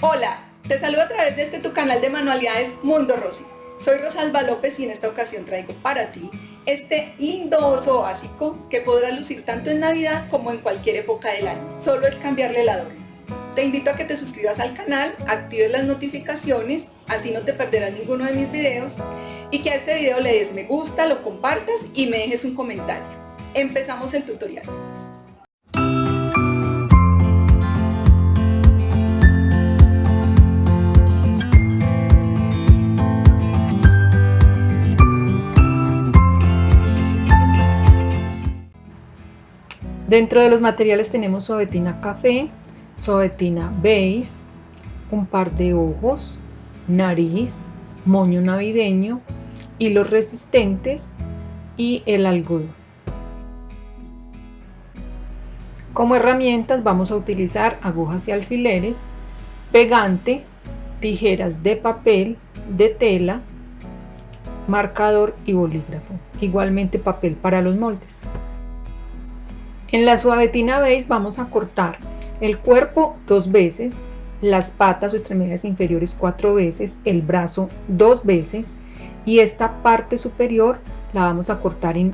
Hola, te saludo a través de este tu canal de manualidades Mundo Rosy. Soy Rosalba López y en esta ocasión traigo para ti este lindo oso básico que podrá lucir tanto en Navidad como en cualquier época del año. Solo es cambiarle el adorno. Te invito a que te suscribas al canal, actives las notificaciones, así no te perderás ninguno de mis videos y que a este video le des me gusta, lo compartas y me dejes un comentario. Empezamos el tutorial. Dentro de los materiales tenemos suavetina café, suavetina beige, un par de ojos, nariz, moño navideño, hilos resistentes y el algodón. Como herramientas vamos a utilizar agujas y alfileres, pegante, tijeras de papel, de tela, marcador y bolígrafo. Igualmente papel para los moldes. En la suavetina beige vamos a cortar el cuerpo dos veces, las patas o extremidades inferiores cuatro veces, el brazo dos veces y esta parte superior la vamos a cortar en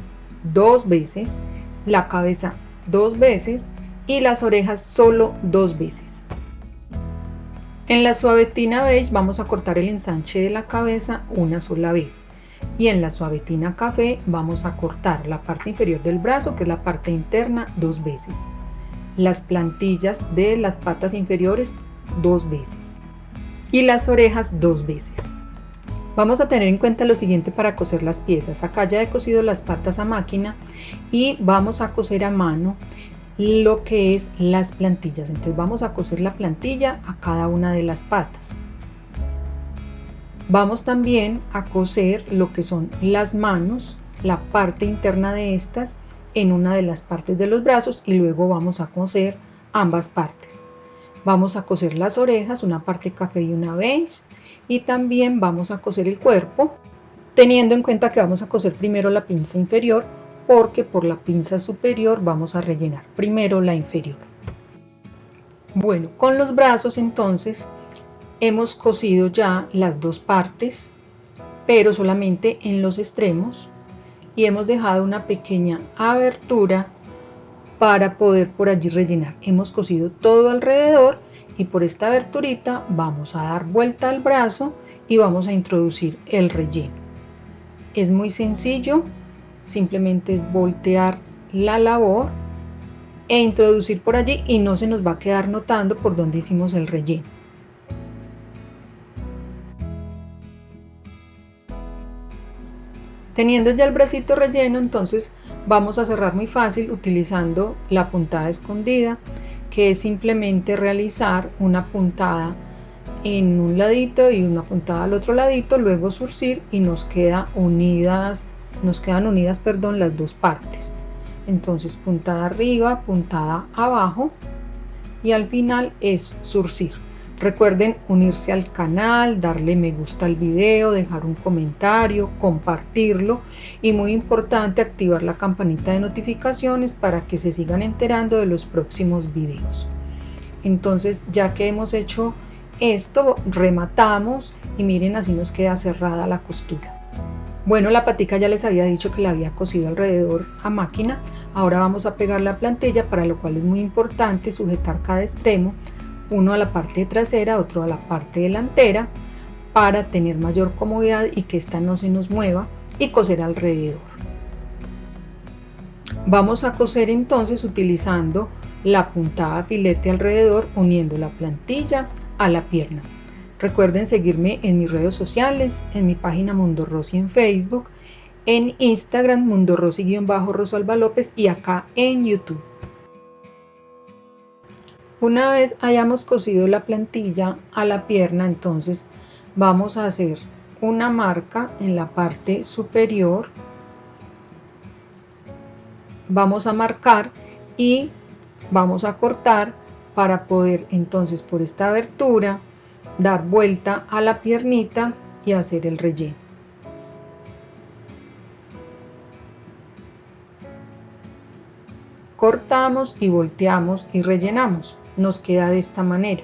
dos veces, la cabeza dos veces y las orejas solo dos veces. En la suavetina beige vamos a cortar el ensanche de la cabeza una sola vez y en la suavetina café vamos a cortar la parte inferior del brazo que es la parte interna dos veces. Las plantillas de las patas inferiores dos veces. Y las orejas dos veces. Vamos a tener en cuenta lo siguiente para coser las piezas. Acá ya he cosido las patas a máquina y vamos a coser a mano lo que es las plantillas. Entonces vamos a coser la plantilla a cada una de las patas Vamos también a coser lo que son las manos, la parte interna de estas en una de las partes de los brazos y luego vamos a coser ambas partes. Vamos a coser las orejas, una parte café y una beige y también vamos a coser el cuerpo teniendo en cuenta que vamos a coser primero la pinza inferior porque por la pinza superior vamos a rellenar primero la inferior. Bueno, con los brazos entonces hemos cosido ya las dos partes pero solamente en los extremos y hemos dejado una pequeña abertura para poder por allí rellenar. Hemos cosido todo alrededor y por esta aberturita vamos a dar vuelta al brazo y vamos a introducir el relleno. Es muy sencillo simplemente es voltear la labor e introducir por allí y no se nos va a quedar notando por donde hicimos el relleno Teniendo ya el bracito relleno, entonces vamos a cerrar muy fácil utilizando la puntada escondida, que es simplemente realizar una puntada en un ladito y una puntada al otro ladito, luego surcir y nos queda unidas, nos quedan unidas, perdón, las dos partes. Entonces puntada arriba, puntada abajo y al final es surcir. Recuerden unirse al canal, darle me gusta al video, dejar un comentario, compartirlo y muy importante activar la campanita de notificaciones para que se sigan enterando de los próximos videos. Entonces ya que hemos hecho esto, rematamos y miren así nos queda cerrada la costura. Bueno, la patica ya les había dicho que la había cosido alrededor a máquina. Ahora vamos a pegar la plantilla, para lo cual es muy importante sujetar cada extremo uno a la parte trasera, otro a la parte delantera para tener mayor comodidad y que esta no se nos mueva y coser alrededor. Vamos a coser entonces utilizando la puntada filete alrededor uniendo la plantilla a la pierna. Recuerden seguirme en mis redes sociales, en mi página Mundo Rosy en Facebook, en Instagram Mundo Rosy-Rosalba López y acá en YouTube. Una vez hayamos cosido la plantilla a la pierna, entonces vamos a hacer una marca en la parte superior. Vamos a marcar y vamos a cortar para poder entonces por esta abertura dar vuelta a la piernita y hacer el relleno. Cortamos y volteamos y rellenamos nos queda de esta manera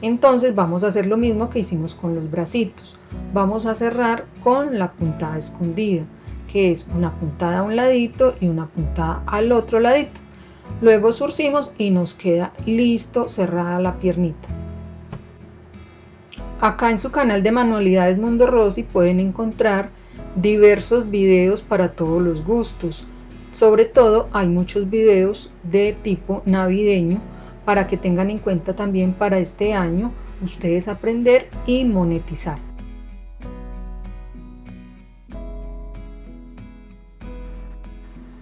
Entonces vamos a hacer lo mismo que hicimos con los bracitos. Vamos a cerrar con la puntada escondida, que es una puntada a un ladito y una puntada al otro ladito. Luego surcimos y nos queda listo cerrada la piernita. Acá en su canal de Manualidades Mundo Rosy pueden encontrar diversos videos para todos los gustos. Sobre todo hay muchos videos de tipo navideño para que tengan en cuenta también para este año ustedes aprender y monetizar.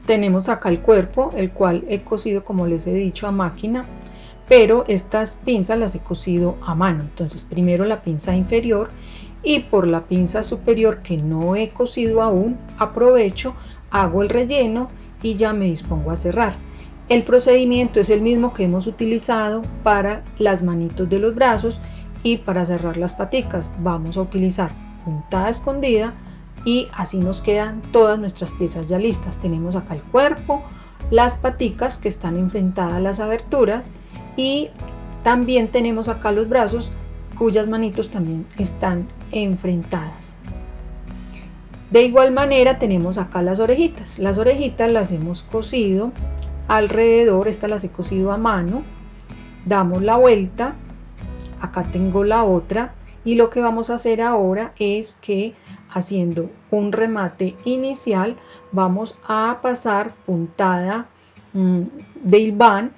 Tenemos acá el cuerpo, el cual he cosido como les he dicho a máquina, pero estas pinzas las he cosido a mano. Entonces primero la pinza inferior y por la pinza superior que no he cosido aún, aprovecho, hago el relleno y ya me dispongo a cerrar. El procedimiento es el mismo que hemos utilizado para las manitos de los brazos y para cerrar las paticas. Vamos a utilizar puntada escondida y así nos quedan todas nuestras piezas ya listas. Tenemos acá el cuerpo, las paticas que están enfrentadas a las aberturas y también tenemos acá los brazos cuyas manitos también están enfrentadas. De igual manera tenemos acá las orejitas. Las orejitas las hemos cosido alrededor, esta las he cosido a mano, damos la vuelta, acá tengo la otra y lo que vamos a hacer ahora es que haciendo un remate inicial vamos a pasar puntada mm, de hilván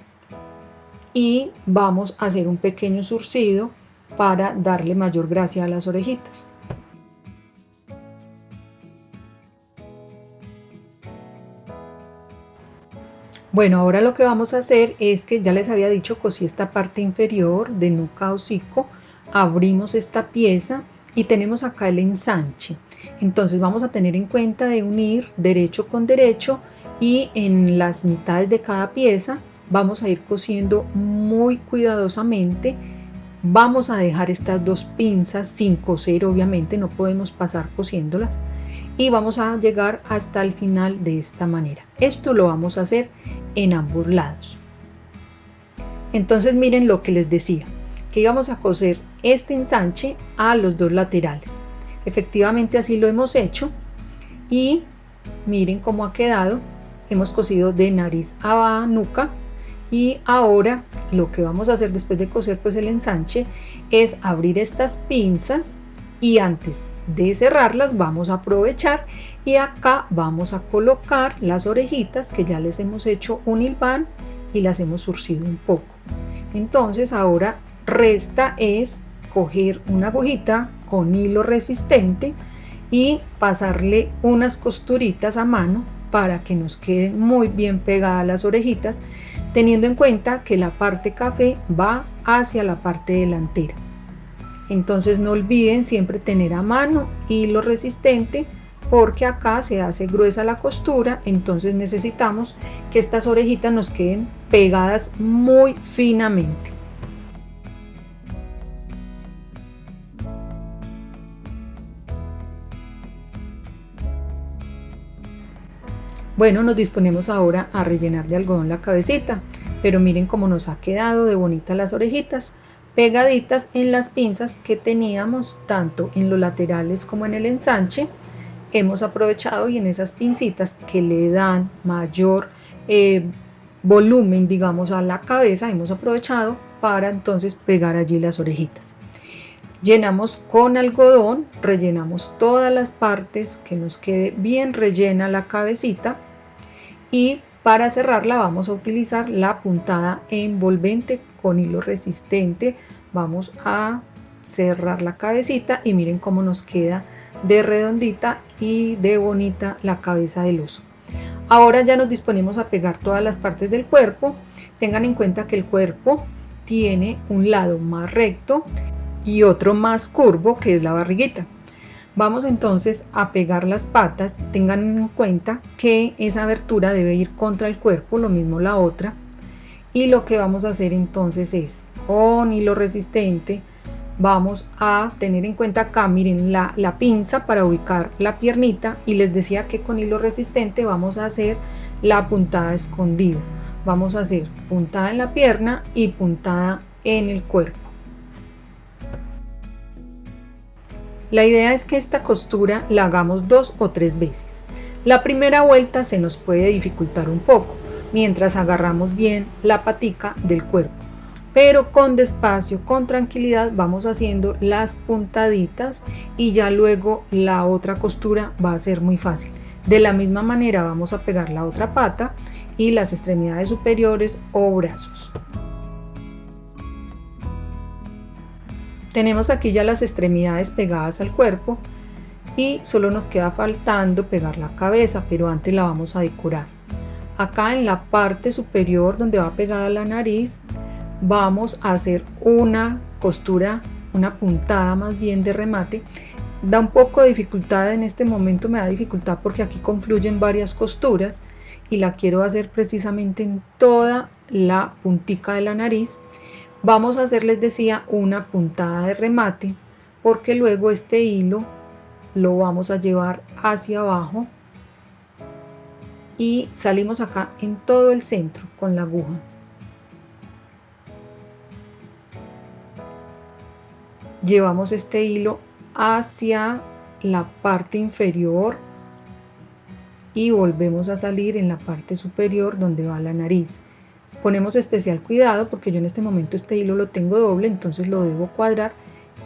y vamos a hacer un pequeño surcido para darle mayor gracia a las orejitas. Bueno, ahora lo que vamos a hacer es que ya les había dicho cosí esta parte inferior de nuca hocico, abrimos esta pieza y tenemos acá el ensanche. Entonces vamos a tener en cuenta de unir derecho con derecho y en las mitades de cada pieza vamos a ir cosiendo muy cuidadosamente. Vamos a dejar estas dos pinzas sin coser, obviamente no podemos pasar cosiéndolas y vamos a llegar hasta el final de esta manera. Esto lo vamos a hacer en ambos lados. Entonces miren lo que les decía, que íbamos a coser este ensanche a los dos laterales. Efectivamente así lo hemos hecho y miren cómo ha quedado. Hemos cosido de nariz a nuca y ahora lo que vamos a hacer después de coser pues el ensanche es abrir estas pinzas y antes de cerrarlas vamos a aprovechar y acá vamos a colocar las orejitas que ya les hemos hecho un hilván y las hemos surcido un poco. Entonces ahora resta es coger una agujita con hilo resistente y pasarle unas costuritas a mano para que nos queden muy bien pegadas las orejitas teniendo en cuenta que la parte café va hacia la parte delantera entonces no olviden siempre tener a mano hilo resistente porque acá se hace gruesa la costura, entonces necesitamos que estas orejitas nos queden pegadas muy finamente. Bueno, nos disponemos ahora a rellenar de algodón la cabecita, pero miren cómo nos ha quedado de bonitas las orejitas pegaditas en las pinzas que teníamos tanto en los laterales como en el ensanche hemos aprovechado y en esas pincitas que le dan mayor eh, volumen digamos a la cabeza hemos aprovechado para entonces pegar allí las orejitas. Llenamos con algodón rellenamos todas las partes que nos quede bien rellena la cabecita y para cerrarla vamos a utilizar la puntada envolvente con hilo resistente. Vamos a cerrar la cabecita y miren cómo nos queda de redondita y de bonita la cabeza del oso. Ahora ya nos disponemos a pegar todas las partes del cuerpo. Tengan en cuenta que el cuerpo tiene un lado más recto y otro más curvo que es la barriguita. Vamos entonces a pegar las patas, tengan en cuenta que esa abertura debe ir contra el cuerpo, lo mismo la otra. Y lo que vamos a hacer entonces es, con hilo resistente, vamos a tener en cuenta acá, miren la, la pinza para ubicar la piernita y les decía que con hilo resistente vamos a hacer la puntada escondida. Vamos a hacer puntada en la pierna y puntada en el cuerpo. La idea es que esta costura la hagamos dos o tres veces. La primera vuelta se nos puede dificultar un poco, mientras agarramos bien la patica del cuerpo. Pero con despacio, con tranquilidad vamos haciendo las puntaditas y ya luego la otra costura va a ser muy fácil. De la misma manera vamos a pegar la otra pata y las extremidades superiores o brazos. Tenemos aquí ya las extremidades pegadas al cuerpo y solo nos queda faltando pegar la cabeza, pero antes la vamos a decorar. Acá en la parte superior donde va pegada la nariz vamos a hacer una costura, una puntada más bien de remate. Da un poco de dificultad en este momento, me da dificultad porque aquí confluyen varias costuras y la quiero hacer precisamente en toda la puntica de la nariz Vamos a hacer, les decía, una puntada de remate porque luego este hilo lo vamos a llevar hacia abajo y salimos acá en todo el centro con la aguja. Llevamos este hilo hacia la parte inferior y volvemos a salir en la parte superior donde va la nariz. Ponemos especial cuidado porque yo en este momento este hilo lo tengo doble, entonces lo debo cuadrar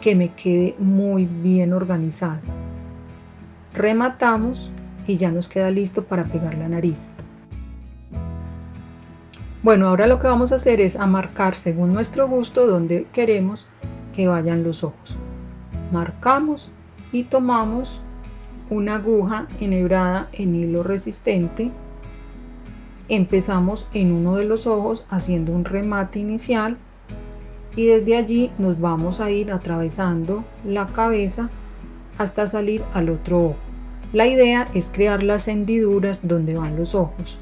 que me quede muy bien organizado. Rematamos y ya nos queda listo para pegar la nariz. Bueno, ahora lo que vamos a hacer es a marcar según nuestro gusto donde queremos que vayan los ojos. Marcamos y tomamos una aguja enhebrada en hilo resistente empezamos en uno de los ojos haciendo un remate inicial y desde allí nos vamos a ir atravesando la cabeza hasta salir al otro ojo. La idea es crear las hendiduras donde van los ojos.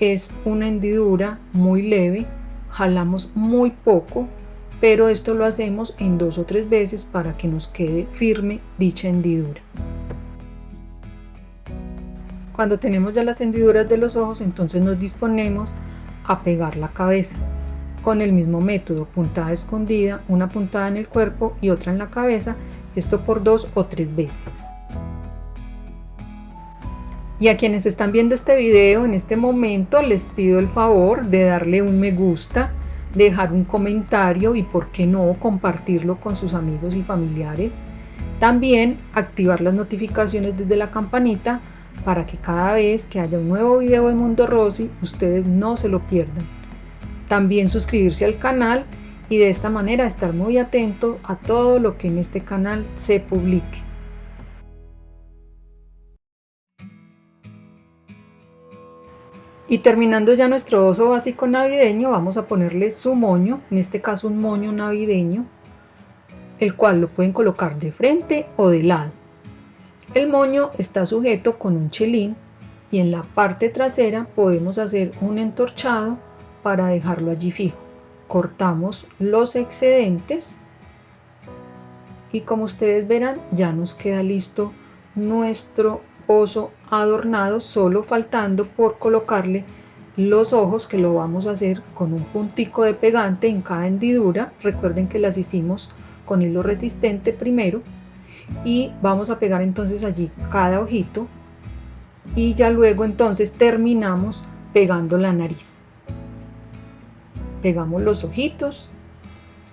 Es una hendidura muy leve, jalamos muy poco, pero esto lo hacemos en dos o tres veces para que nos quede firme dicha hendidura. Cuando tenemos ya las hendiduras de los ojos, entonces nos disponemos a pegar la cabeza con el mismo método, puntada escondida, una puntada en el cuerpo y otra en la cabeza, esto por dos o tres veces. Y a quienes están viendo este video en este momento les pido el favor de darle un me gusta, dejar un comentario y por qué no compartirlo con sus amigos y familiares. También activar las notificaciones desde la campanita para que cada vez que haya un nuevo video de Mundo Rosy ustedes no se lo pierdan. También suscribirse al canal y de esta manera estar muy atento a todo lo que en este canal se publique. Y terminando ya nuestro oso básico navideño, vamos a ponerle su moño, en este caso un moño navideño, el cual lo pueden colocar de frente o de lado. El moño está sujeto con un chelín y en la parte trasera podemos hacer un entorchado para dejarlo allí fijo. Cortamos los excedentes y como ustedes verán ya nos queda listo nuestro oso adornado solo faltando por colocarle los ojos que lo vamos a hacer con un puntico de pegante en cada hendidura recuerden que las hicimos con hilo resistente primero y vamos a pegar entonces allí cada ojito y ya luego entonces terminamos pegando la nariz. Pegamos los ojitos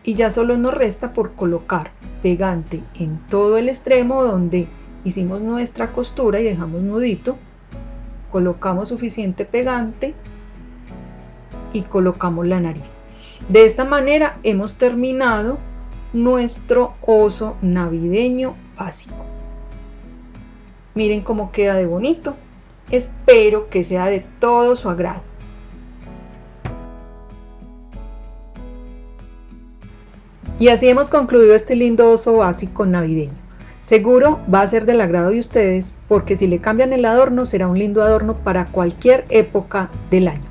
y ya solo nos resta por colocar pegante en todo el extremo donde hicimos nuestra costura y dejamos nudito colocamos suficiente pegante y colocamos la nariz. De esta manera hemos terminado nuestro oso navideño Miren cómo queda de bonito. Espero que sea de todo su agrado. Y así hemos concluido este lindo oso básico navideño. Seguro va a ser del agrado de ustedes porque si le cambian el adorno será un lindo adorno para cualquier época del año.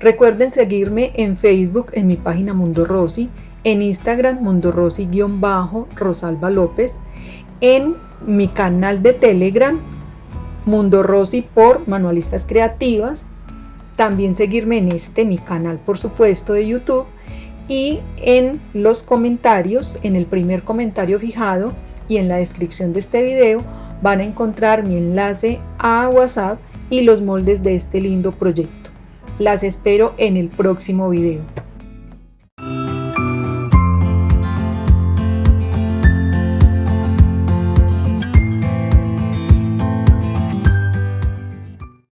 Recuerden seguirme en Facebook en mi página Mundo Rosy en Instagram Mundo Rosy-Rosalba López, en mi canal de Telegram Mundo Rosy por Manualistas Creativas, también seguirme en este mi canal por supuesto de YouTube y en los comentarios, en el primer comentario fijado, y en la descripción de este video van a encontrar mi enlace a WhatsApp y los moldes de este lindo proyecto. Las espero en el próximo video.